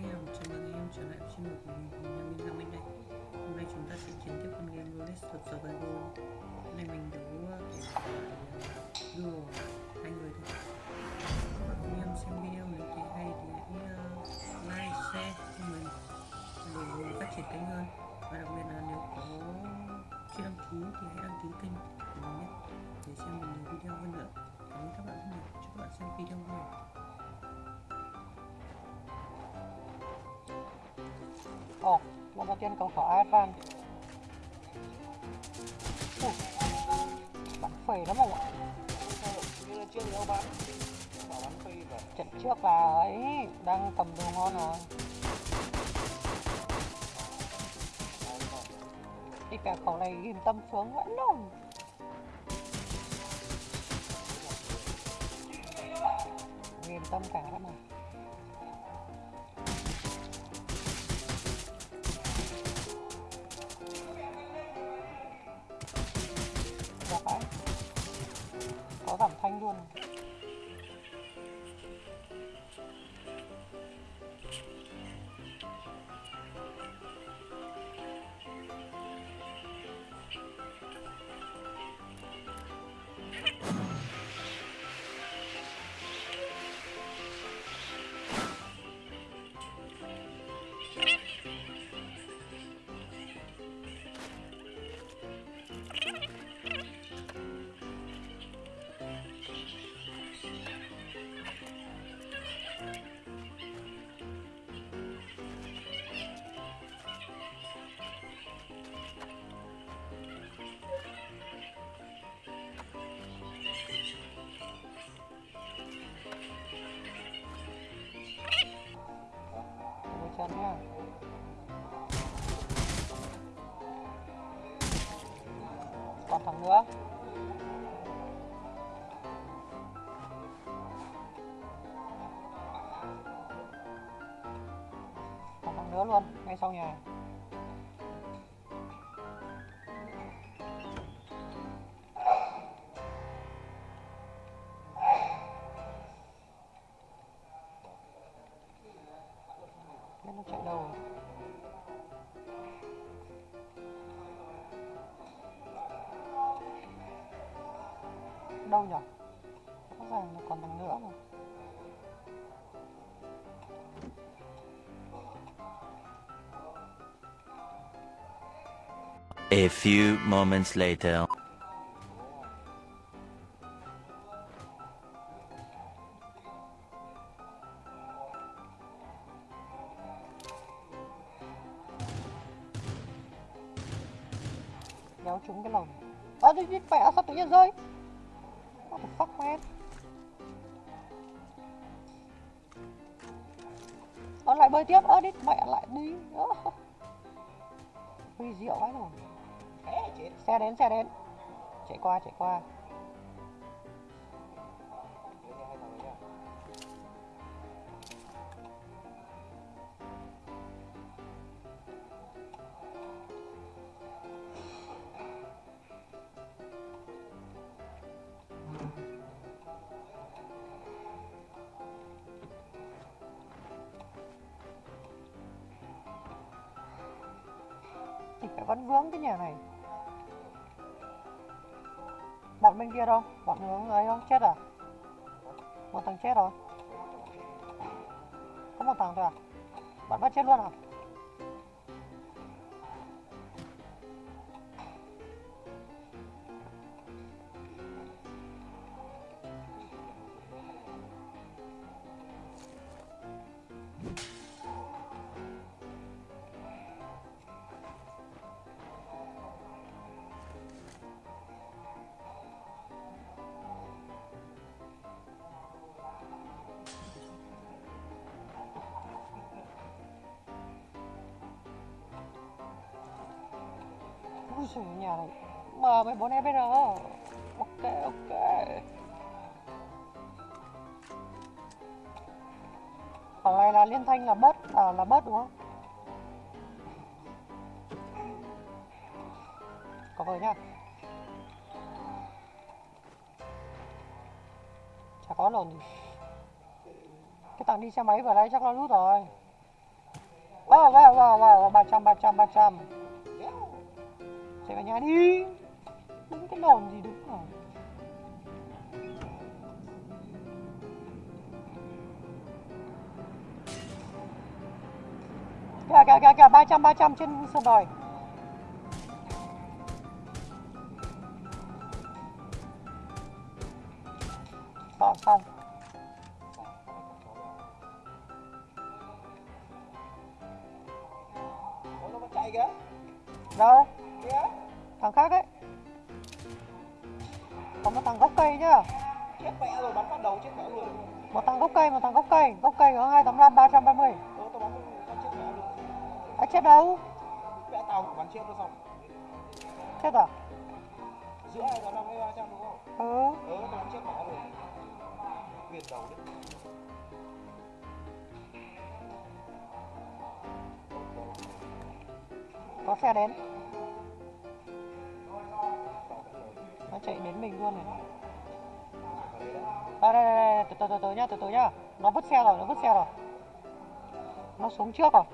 anh em, chào mừng anh em trở lại với channel của mình, cùng là Minh Long Anh đây Hôm nay chúng ta sẽ chiến tiếp con game Rolex of Survival Hôm nay mình đấu ờ, để duo hai người thôi. Các anh em xem video nếu thấy hay thì hãy uh, like, share cho mình để phát triển kênh hơn. Và đặc biệt là nếu có chưa đăng ký thì hãy đăng ký kênh của mình nhé Để xem mình nhiều video hơn nữa. Cảm ơn các bạn rất nhiều, chúc các bạn xem video vui Ồ, lần đầu tiên cầu khỏ Advan Ui, Bắn phẩy lắm không ạ? Như là trước đâu bảo bắn phi vậy Trận trước là ấy, đang cầm đồ ngon à. rồi Cái cả khẩu này yên tâm xuống vẫn luôn. Yên tâm cả lắm à. Sau nhà Biết nó chạy đâu rồi Đâu nhỉ? A few moments later. Kéo trúng cái lồng. À đi đi mẹ sao tự nhiên rơi? What the fuck man? Nó lại bơi tiếp, ơ đi mẹ lại đi. Huy diệu quá rồi chạy, Xe đến, xe đến. Chạy qua, chạy qua. Thế Thì phải vẫn vướng cái nhà này. Bên kia đâu? Bọn hướng ấy không? Chết à? Một thằng chết rồi Có một thằng thôi à? Bọn bắt chết luôn à? Ui giời nhà này M14 FR Ok ok. Phòng này là liên thanh là bớt à, là bớt đúng không? Có vời nhá. Chả có lồn gì. Cái thằng đi xe máy vừa nãy chắc nó rút rồi. Wow, wow, wow, wow, 300, 300, 300 Chạy vào nhà đi. Đúng cái đồn gì đứng rồi Kìa, kìa, kìa, kìa, 300, 300 trên sân đồi. Bỏ xong. Ủa, nó chạy kìa. Đâu? kìa Thằng khác ấy. Có một thằng gốc cây nhá. Chết mẹ rồi bắn bắt đầu chết mẹ luôn. Một thằng gốc cây, một thằng gốc cây. Gốc cây có 285, 330 Ủa, tao bắn chết mẹ luôn. À chết đâu? mẹ tao bắn chết nó xong. Chết à? giữa hai tám năm hay ba trăm đúng không? Ừ. Ừ tao bắn chết mẹ rồi viền đầu đấy Có xe đến Nó chạy đến mình luôn này Đây đây đây, đây. từ từ từ từ nhá, từ từ nhá Nó vứt xe rồi, nó vứt xe rồi Nó xuống trước rồi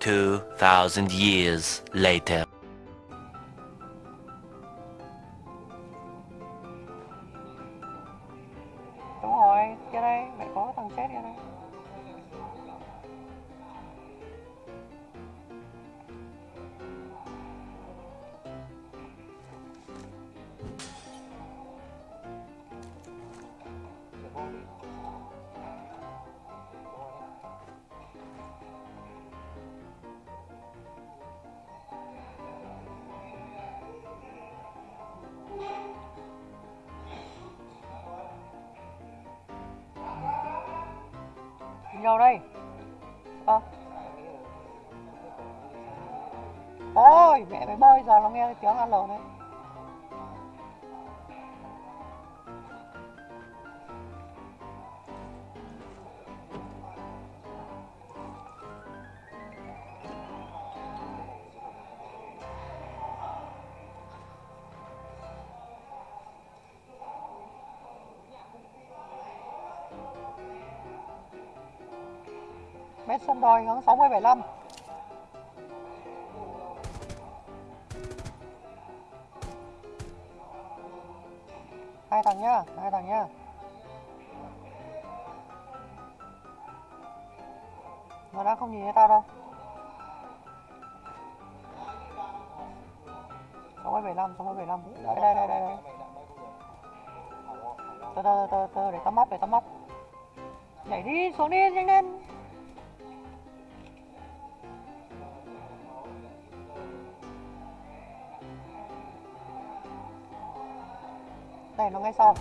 two thousand years later. Nhau đâu đây? à, Ôi, mẹ mày bơi giờ nó nghe tiếng ăn lồn đấy Mét sân đòi hướng 60 75 Hai thằng nhá, hai thằng nhá. Nó đã không nhìn thấy tao đâu. 60 75, 60 75 Đây đây đây đây, đây. Từ từ từ từ để tắm móc để tắm móc. Nhảy đi, xuống đi, nhanh lên. Này nó ngay sau.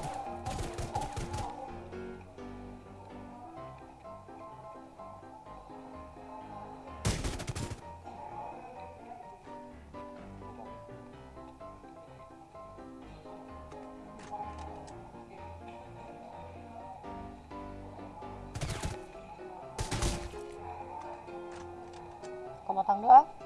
Còn một thằng nữa.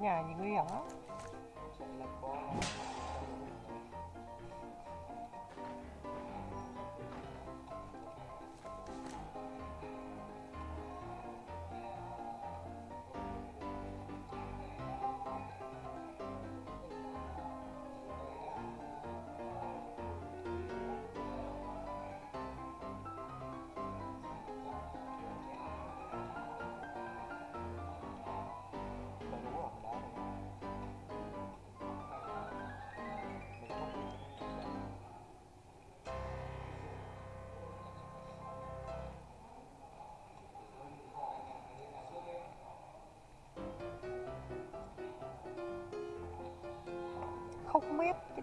Cái nhà nhìn nguy hiểm lắm không mét cái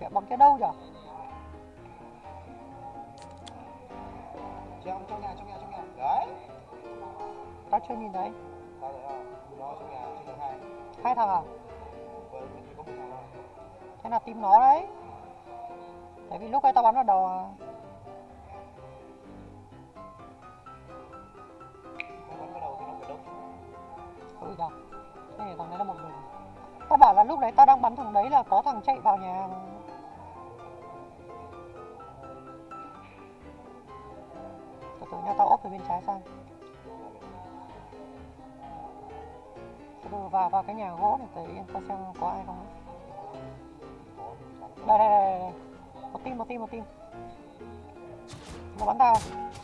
phải bằng cái đâu nhở Trong trong nhà, trong nhà, trong nhà. Đấy. tao chưa nhìn thấy Tao thấy không? Nó trong nhà trên tầng 2. hai thằng à Vâng, mình chỉ có một thằng thôi. thế là tìm nó đấy tại vì lúc ấy tao bắn vào đầu à phải đông. ừ thế thằng đấy là một mình tao bảo là lúc đấy tao đang bắn thằng đấy là có thằng chạy vào nhà tự từ nha tao ốp về bên trái sang từ vào vào cái nhà gỗ này tới tao xem có ai không đây đây đây, đây, đây. một tim một tim một tim. Nó bắn tao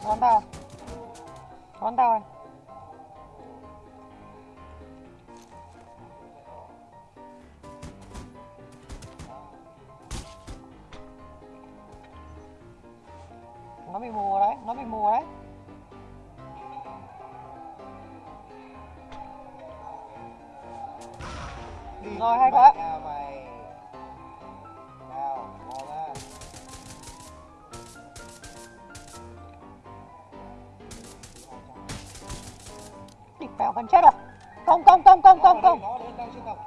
nó bắn tao. Nó bắn tao này. Nó bị mù đấy nó bị mù đấy. Đi Rồi, hay quá. bèo gần chết rồi. Công công công công công công Nó trên tầng.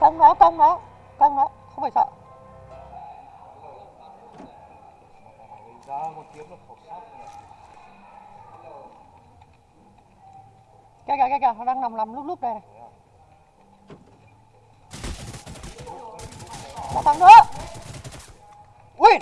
công nó công nó công nó không phải sợ kìa kìa kìa kìa nó đang nằm nằm lúc lúc đây này. Một thằng nữa. Win